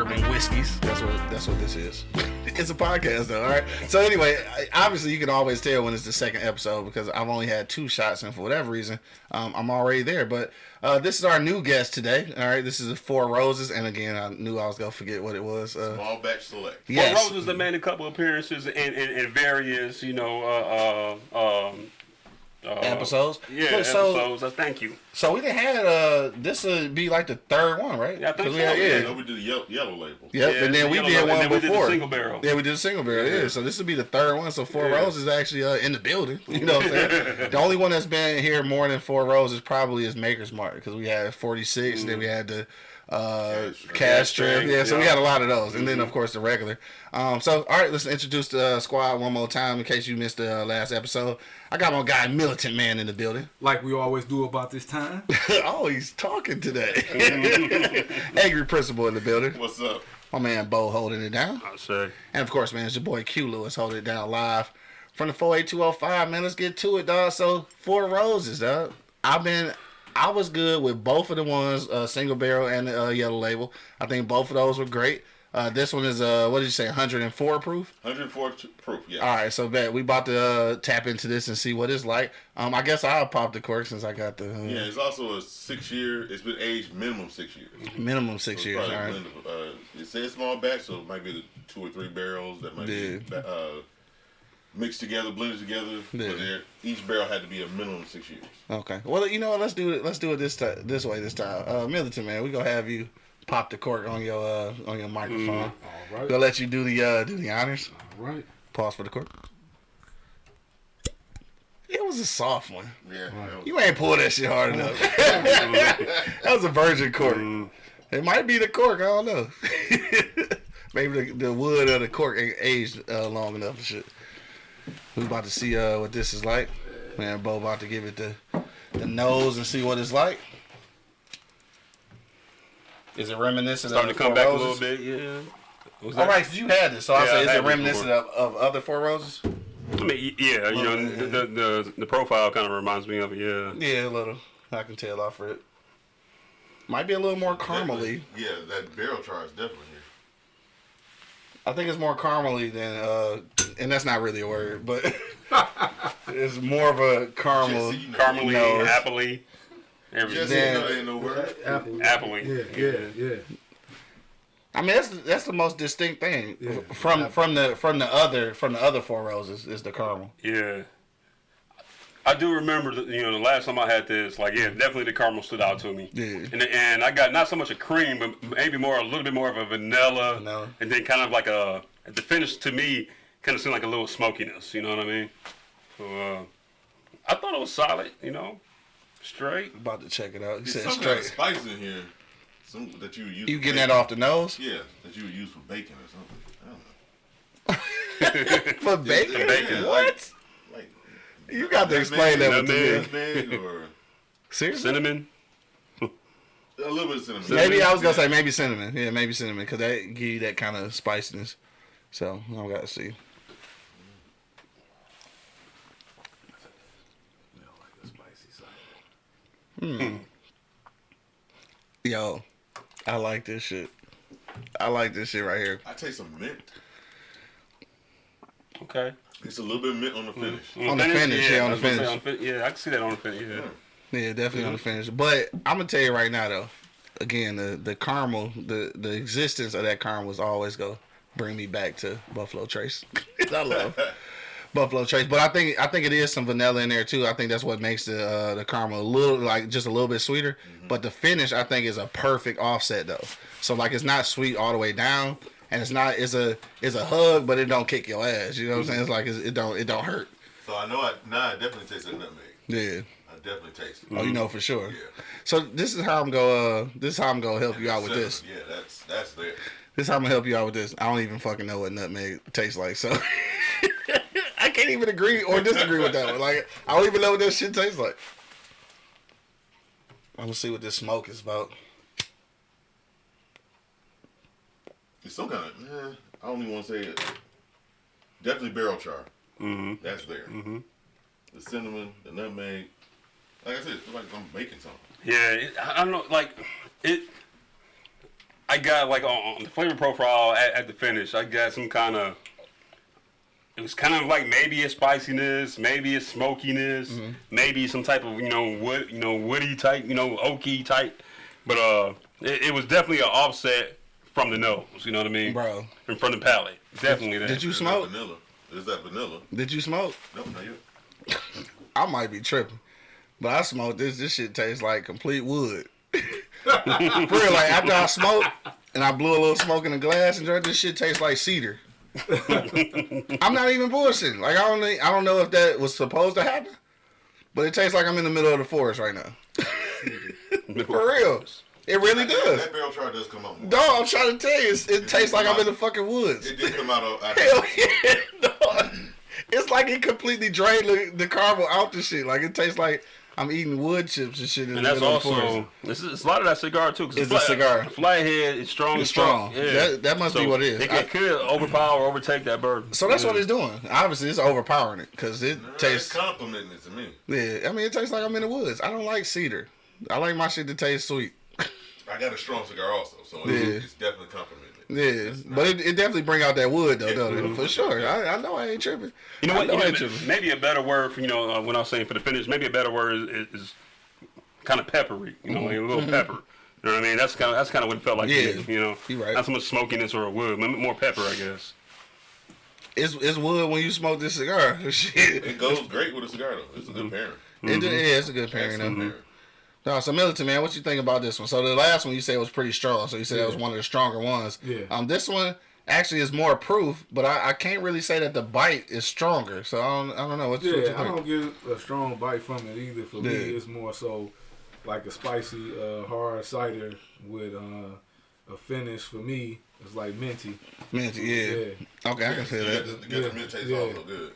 Everybody loves beers, bourbon, whiskeys. That's what that's what this is. it's a podcast though, all right. So anyway, obviously you can always tell when it's the second episode because I've only had two shots, and for whatever reason, um, I'm already there. But uh, this is our new guest today. All right, this is Four Roses, and again, I knew I was gonna forget what it was. Uh, Small batch select. yes. Well, Roses have made a couple appearances in, in, in various, you know, uh, uh, um, uh, Episodes? Yeah, Look, so- episodes. Uh, thank you. So we done had uh, this would be like the third one, right? Yeah, I think 'Cause we so, had- yeah. Yeah, yeah. we did the yellow, yellow label. Yep, Yeah, and then the we did label, one and then we did the before. single barrel. Yeah, we did a single barrel. Yeah, so this would be the third one. So Four Yeah. Roses is actually uh, in the building. You know what I'm saying? the only one that's been here more than Four rows is probably is Maker's Mark because we had 46, then we had the uh, Cash- cask strength. Cash Yeah, so we yeah. got a lot of those, and then of course the regular. Um, so all right, let's introduce the uh, squad one more time in case you missed the uh, last episode. I got my guy Militant Man in the building. like we always do about this time. oh, he's talking today. Angry Principal in the building. What's up? My man Bo holding it down. I say. And of course, man, it's your boy Q Lewis holding it down live from the 48205, man. Let's get to it, dog. So, Four Roses, dog. I've been, I was good with both of the ones, uh, single barrel and the uh, yellow label. I think both of those were great. Uh, this one is, uh, what did you say, 104 proof? 104 proof, yeah. All right, so bet we about to uh, tap into this and see what it's like. Um, I guess I'll pop the cork since I got the uh, Yeah, it's also a six year, it's been aged minimum six years. minimum six So years. it's All right. a of, uh, it says small batch, so it might be the two or three barrels that might Yeah. be uh, mixed together, blended together. Yeah. But each barrel had to be a minimum of six years. Okay. Well, you know what? Let's do it. Let's do it this time. This way. This time. Uh, Militant man, we gonna have you pop the cork on your uh, on your microphone. All right. Gonna let you do the uh, do the honors. All right. Pause for the cork. It was a soft one. Yeah. that was- You ain't pull that shit hard enough. that was a virgin cork. It might be the cork. I don't know. Maybe the, the wood of the cork ain't aged uh, long enough and shit. We about to see uh, what this is like. Man, Bo about to give it the the nose and see what it's like. Is it reminiscent Starting of to come Four back Roses? a little bit, yeah. Was All that- right, 'cause you had this, so I Yeah, say, I is it reminiscent of, of other Four Roses? I mean, yeah, you know, the, the, the, the profile kind of reminds me of it, yeah. Yeah, a little. I can tell off for it. Might be a little more caramely. Yeah, that barrel char is definitely here. I think it's more caramely than, uh, and that's not really a word, but it's more of a caramel. Jesse, you know- Caramely, nose. appley, everything. Jesse, Yeah. you know ain't no word. Apple. Appley. Yeah, yeah, yeah. I mean, that's that's the most distinct thing Yeah. from from the from the other from the other four roses is the caramel. Yeah. I do remember, the, you know, the last time I had this, like, yeah, definitely the caramel stood out to me. Yeah. And, and I got not so much a cream, but maybe more, a little bit more of a vanilla. Vanilla. And then kind of like a, the finish to me kind of seemed like a little smokiness, you know what I mean? So, uh, I thought it was solid, you know, straight. About to check it out. He There's said some kind of straight. spice in here. Some that you would use. You for getting that off the nose Yeah, that you would use for bacon or something. I don't know. for bacon? bacon. What? Like You got to explain that one to me. Or Seriously? Cinnamon. a little bit of cinnamon. Maybe I was gonna say maybe cinnamon. Yeah, maybe cinnamon because that give you that kind of spiciness. So I gotta see. Yeah, like the spicy side. Yo, I like this shit. I like this shit right here. I taste some mint. Okay. It's a little bit of mint on the finish. On the finish, yeah, on I the was gonna say finish. fin- yeah, I can see that on the finish, yeah. Yeah, definitely on the finish. But I'm gonna tell you right now though, again, the the caramel, the the existence of that caramel is always gonna bring me back to Buffalo Trace. I love Buffalo Trace, but I think I think it is some vanilla in there too. I think that's what makes the uh, the caramel a little like just a little bit sweeter. But the finish I think is a perfect offset though. So like it's not sweet all the way down, and it's not it's a it's a hug, but it don't kick your ass. You know what I'm saying? It's like it's, it don't it don't hurt. So I know I now I definitely taste that nutmeg. Yeah. I definitely taste it. Oh, you know for sure. Yeah. So this is how I'm go. Uh, this is how I'm gonna help you out with this. Yeah, that's that's there. This is how I'm gonna help you out with this. I don't even fucking know what nutmeg tastes like, so I can't even agree or disagree with that one. Like I don't even know what that shit tastes like. I'm gonna see what this smoke is about. It's some kind of eh, I don't even want to say it. Definitely barrel char. Mm-hmm. That's there. Mm-hmm. The cinnamon, the nutmeg. Like I said, it's like I'm making something. Yeah, it, I I don't know, like it. I got like on, on the flavor profile at, at the finish. I got some kind of. It was kind of like maybe a spiciness, maybe a smokiness, Mm-hmm. maybe some type of you know wood, you know woody type, you know oaky type. But uh, it, it was definitely an offset from the nose. You know what I mean, Bro. And from the palate, definitely that. Did you smoke? that vanilla? Is that vanilla? Did you smoke? No, not yet. I might be tripping, but I smoked this. This shit tastes like complete wood. For real, like after I smoked and I blew a little smoke in the glass and drank, this shit tastes like cedar. I'm not even bullshitting. Like I don't, I don't know if that was supposed to happen, but it tastes like I'm in the middle of the forest right now. For real, it really does. That barrel chart does come out more. No, I'm trying to tell you, it's, it tastes like I'm in the fucking woods. It did come out of. out Hell yeah, dog. It's like it completely drained the, the caramel out the shit. Like it tastes like I'm eating wood chips and shit in And the that's middle also forest. this is it's a lot of that cigar too. 'cause It's the a cigar. Flathead is strong. It's as strong. Yeah. That- that must be what it is. It, I- could overpower or overtake that bird. So that's Yeah. what it's doing. Obviously, it's overpowering it because it Nah, tastes. It's complimenting it to me. Yeah, I mean, it tastes like I'm in the woods. I don't like cedar. I like my shit to taste sweet. I got a strong cigar also, so Yeah. it's, it's definitely complimenting it. Yeah, It's but it, it definitely bring out that wood though, Yeah. don't it? For sure. I, I know I ain't tripping. You know I what? know You I know, ain't maybe a better word for you know uh, when I was saying for the finish. Maybe a better word is, is kind of peppery. You know, like a little pepper. You know what I mean? That's kind of that's kind of what it felt like. Mm-hmm. Yeah. me, you know, You right. Not so much smokiness or a wood, but more pepper, I guess. It's it's wood when you smoke this cigar. Shit. It goes great with a cigar though. It's a good pairing. It, yeah, it's a good pairing. Excellent though. No, so Militant man, what you think about this one? So the last one you said was pretty strong. So you said that was one of the stronger ones. Yeah. Um, this one actually is more proof, but I, I can't really say that the bite is stronger. So I don't I don't know what, you- what you Yeah, I don't get a strong bite from it either. For me, it's more so like a spicy uh, hard cider with uh, a finish. For me, it's like minty. Minty, yeah. Yeah. Okay, I can feel that. get the, get Yeah, the mint taste yeah. also good.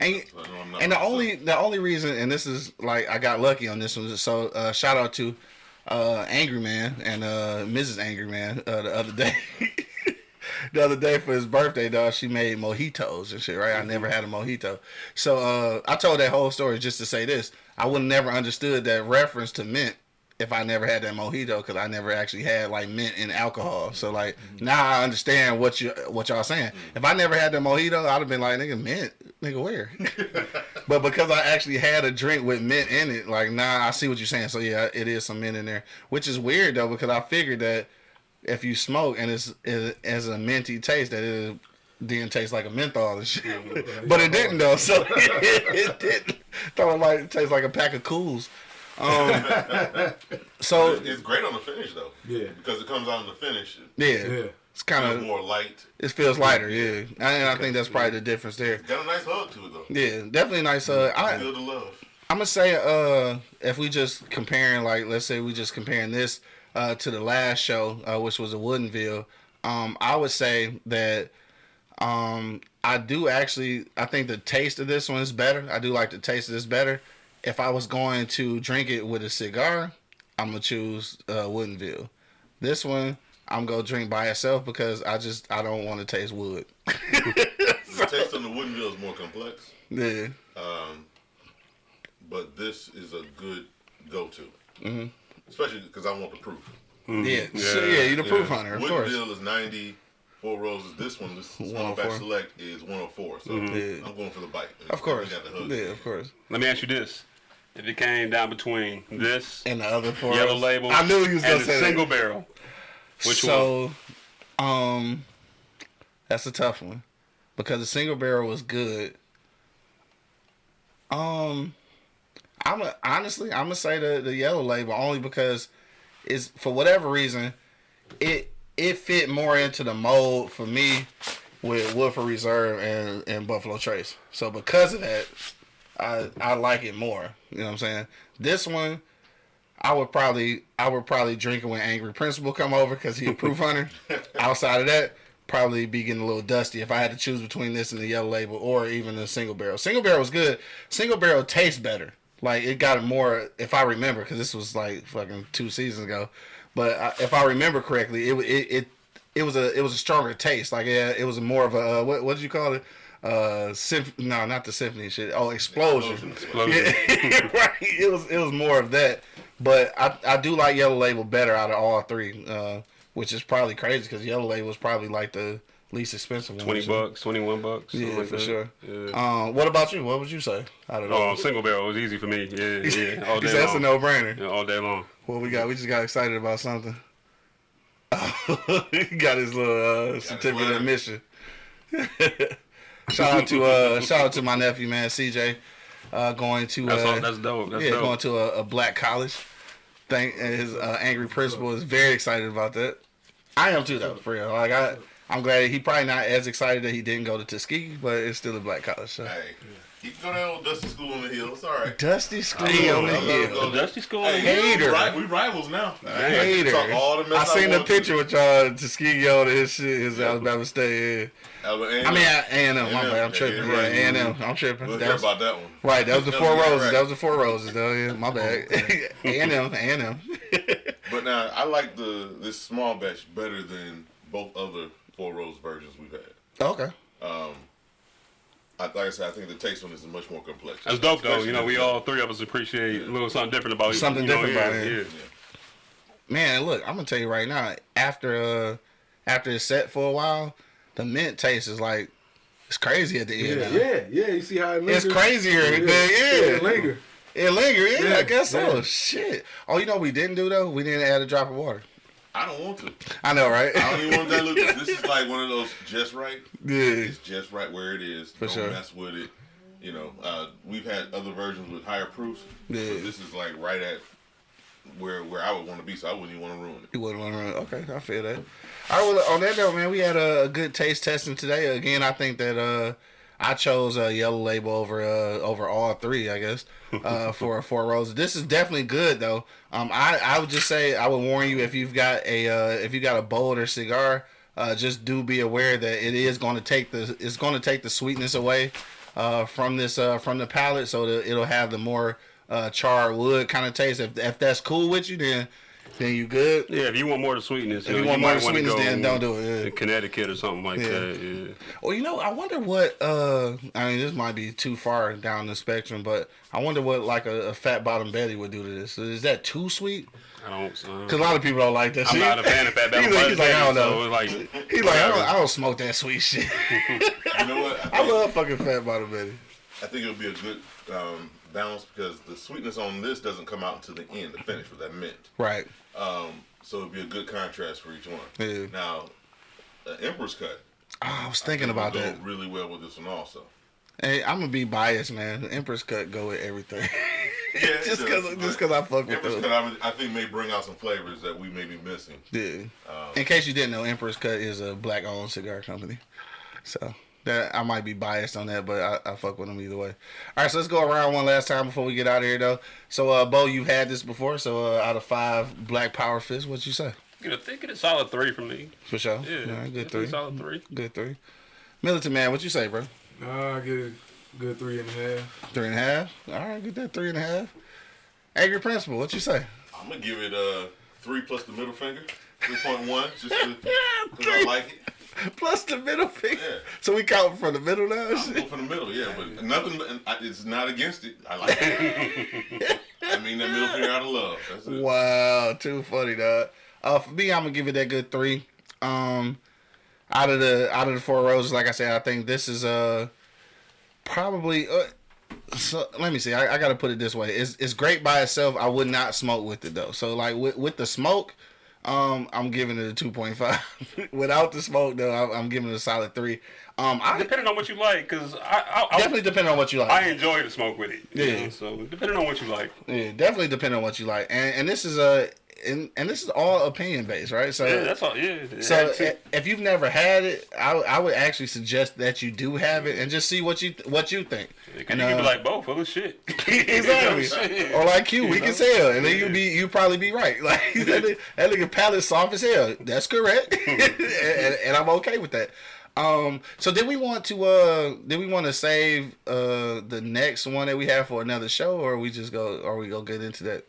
And So I know I'm not and the only the only reason, and this is like I got lucky on this one. So uh, shout out to uh, Angry Man and uh, Mrs. Angry Man uh, the other day. the other day for his birthday, dog, she made mojitos and shit. Right? I never had a mojito, so uh, I told that whole story just to say this: I would never understood that reference to mint. If I never had that mojito, because I never actually had like mint in alcohol, so mm-hmm. like mm-hmm. now I understand what you what y'all saying. Mm-hmm. If I never had the mojito, I'd have been like, nigga, mint, nigga, where? But because I actually had a drink with mint in it, like nah, I see what you're saying. So yeah, it is some mint in there, which is weird though because I figured that if you smoke and it's it has a minty taste, that it didn't taste like a menthol and shit. but it didn't though, so it didn't. Thought it like taste like a pack of cools. Um, so It's, it's great on the finish though. Yeah. Because it comes out in the finish. Yeah, Yeah. it's kind of more light. it feels lighter. Yeah, and I think that's probably the difference there. Got a nice hug to it though. Yeah, definitely nice. Uh, I Feel the love. I'm gonna say uh if we just comparing like let's say we just comparing this uh to the last show uh, which was a Woodinville um I would say that um I do actually I think the taste of this one is better I do like the taste of this better if I was going to drink it with a cigar I'm gonna choose uh Woodinville this one I'm gonna drink by itself because I just I don't want to taste wood The taste on the Woodinville is more complex. yeah Um, but this is a good go-to, Mm-hmm. especially because I want the proof. yeah so, yeah you're the proof Yeah. hunter of Wooden course bill is ninety four roses. This one, this small 104. batch select is one hundred four. So Yeah. I'm going for the bite. of course got the hug. yeah of course Let me ask you this: If it came down between this and the other four yellow label, I knew you was gonna the say single that. barrel, which so, um, that's a tough one because the single barrel was good. Um, I'm a, honestly I'm gonna say the the yellow label only because it's for whatever reason it it fit more into the mold for me with Woodford Reserve and and Buffalo Trace. So because of that, I I like it more. You know what I'm saying? This one. I would probably I would probably drink it when Angry Principal come over because he a proof hunter. Outside of that, probably be getting a little dusty if I had to choose between this and the yellow label or even the single barrel. Single barrel was good. Single barrel tastes better. Like it got a more if I remember because this was like fucking two seasons ago. But I, if I remember correctly, it it it it was a it was a stronger taste. Like yeah, it was more of a uh, what what did you call it? Uh, symph- no, not the symphony shit. Oh, explosion. Explosion. Yeah, right. It was it was more of that, but I I do like Yellow Label better out of all three. Uh, which is probably crazy because Yellow Label was probably like the least expensive one. Twenty bucks, twenty one bucks. Yeah, like for that. sure. Yeah. Um, what about you? What would you say? Out of Oh, those? single barrel was easy for me. Yeah, yeah. All day that's a no brainer. Yeah, all day long. What we got? We just got excited about something. he got his little uh, certificate of admission. Shout out to uh, shout out to my nephew, man, CJ, uh, going to That's uh, all, that's dope. That's yeah, dope. going to a, a black college. Thank his uh, angry principal is very excited about that. I am too, though, for real. Like I, I'm glad he probably not as excited that he didn't go to Tuskegee, but it's still a black college. So. Hey, he can go down old Dusty School on the hill. It's all right. Dusty school on the hill. Dusty School. Hey, Hater. We, ri- we rivals now. Hater. Talk all the I mess seen the picture with y'all Tuskegee on his shit, his Alabama State. Alabama, Yeah. I mean, A and M. My bad. I'm tripping. yeah, Yeah. A and M. I'm tripping. We'll That hear about that one. Right, that was the four roses. That was the four roses, though. Yeah, my bad. A and M, A and M. But now I like the this small batch better than both other four rose versions we've had. Okay. Um, I, like I said, I think the taste on this is much more complex. That's dope though. Especially You know, we all three of us appreciate a little something different about it. Something you know, different yeah, about it. Yeah. Man, look, I'm gonna tell you right now. After uh, after it's set for a while, the mint taste is like it's crazy at the end. Yeah, now. yeah, yeah. You see how it lingers? It's crazier. Yeah, than- it yeah. linger. It linger. Yeah, Yeah, I guess so. yeah. Shit. Oh, you know what we didn't do though? We didn't add a drop of water. I don't want to. I know, right? I don't even want that look. This is like one of those just right. yeah. It's just right where it is. For don't sure. mess with it. You know, uh, we've had other versions with higher proofs. Yeah. This is like right at where where I would want to be, so I wouldn't even want to ruin it. You wouldn't want to run. Okay, I feel that. All right, well, on that note, man, we had a, a good taste testing today. Again, I think that uh, I chose a yellow label over uh, over all three, I guess, uh, for four roses. This is definitely good though. Um, I I would just say I would warn you if you've got a uh, if you got a bolder cigar, uh, just do be aware that it is going to take the it's going to take the sweetness away uh, from this uh, from the palate, so that it'll have the more uh, charred wood kind of taste. If if that's cool with you, then then you good. Yeah, if you want more of the sweetness, If know, you want more might of the wanna sweetness, go then don't do it, yeah. to Connecticut or something like Yeah. that. Yeah. Well, you know, I wonder what. uh I mean, this might be too far down the spectrum, but I wonder what like a, a fat bottom Betty would do to this. Is that too sweet? I don't. Uh, Because a lot of people don't like that. I'm shit. not a fan of Fat Bottom He's like, he's like, I don't know. So like, He's like, I don't. I don't smoke that sweet shit. You know what? I love fucking fat bottom Betty. I think it would be a good um, because the sweetness on this doesn't come out until the end, the finish with that mint. Right. Um, so it'd be a good contrast for each one. Yeah. Now, the Emperor's cut. Oh, I was thinking about will that. Go really well with this one also. Hey, I'm gonna be biased, man. The Empress cut go with everything. Yeah, just because, just because I fuck with Emperor's those. cut, I, I think, may bring out some flavors that we may be missing. Yeah. Um, In case you didn't know, Empress Cut is a black-owned cigar company, so that I might be biased on that, but I, I fuck with them either way. All right, so let's go around one last time before we get out of here, though. So, uh, Bo, you've had this before. So, uh, out of five Black Power Fists, what'd you say? Get a, think it a solid three from me. For sure. Yeah, All right, good three. Solid three. Good three. Militant man, what you say, bro? Uh, I get a good three and a half. Three and a half. All right, get that three and a half. Angry Principal, what you say? I'm gonna give it a three plus the middle finger, three point one, just because I like it. Plus the middle finger. Yeah. So we count from the middle now. I'm for the middle, yeah, but nothing. It's not against it. I like it. I mean that middle finger out of love. That's it. Wow, too funny, dog. Uh, for me, I'm gonna give it that good three. Um, out of the out of the four roses, like I said, I think this is uh probably. Uh, so let me see. I, I got to put it this way. It's it's great by itself. I would not smoke with it though. So like with with the smoke, um, I'm giving it a two point five. Without the smoke though, I'm, I'm giving it a solid three. Um, I Depending on what you like, because I, I, I definitely depend on what you like. I enjoy the smoke with it. Yeah. know, So depending on what you like. Yeah, definitely depending on what you like, and and this is a and and this is all opinion based, right? So Yeah, that's all. Yeah. so if you've never had it, I, I would actually suggest that you do have it and just see what you what you think. And, you can uh, be like, both of shit." exactly, Shit. or like you, we You can know? sell, and then you be you probably be right. Like that, that nigga palate soft as hell. That's correct, and, and I'm okay with that. Um, so did we want to uh did we want to save uh the next one that we have for another show, or we just go or we go get into that?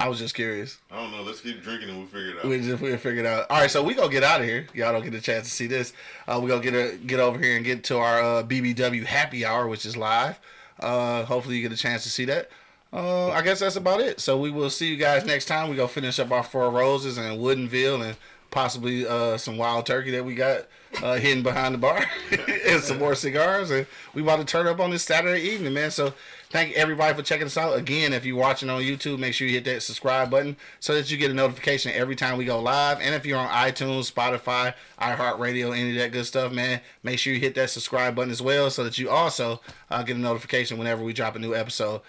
I was just curious. I don't know. Let's keep drinking and we'll figure it out. We just we figured out. All right, so we gonna get out of here. Y'all don't get a chance to see this. Uh, we gonna get a, get over here and get to our uh, BBW happy hour, which is live. Uh, hopefully you get a chance to see that. uh, I guess that's about it. So we will see you guys next time. We gonna finish up our four roses and Woodinville and possibly uh, some wild turkey that we got uh, hidden behind the bar and some more cigars. And we about to turn up on this Saturday evening, man. So thank everybody for checking us out. Again, if you're watching on YouTube, make sure you hit that subscribe button so that you get a notification every time we go live. And if you're on iTunes, Spotify, iHeartRadio, any of that good stuff, man, make sure you hit that subscribe button as well so that you also uh, get a notification whenever we drop a new episode.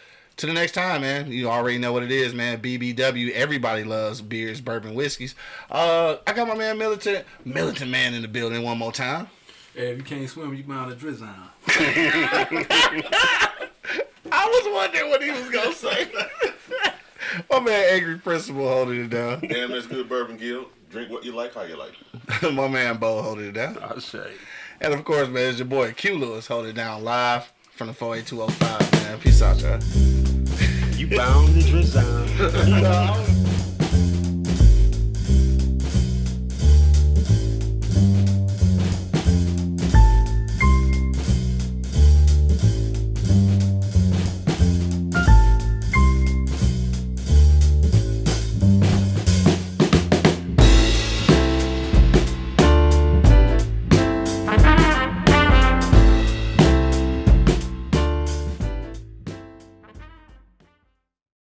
To the next time, man. You already know what it is, man. BBW. Everybody loves beers, bourbon, whiskeys. Uh, I got my man Militant, Militant Man in the building one more time. Hey, if you can't swim, you bound to drizzle. I was wondering what he was gonna say. my man Angry Principal holding it down. Damn, that's good bourbon, Gil. Drink what you like, how you like. my man Bo holding it down. I say. And of course, man, it's your boy Q Lewis holding it down live from the 48205, man. Peace out, y'all. Yeah.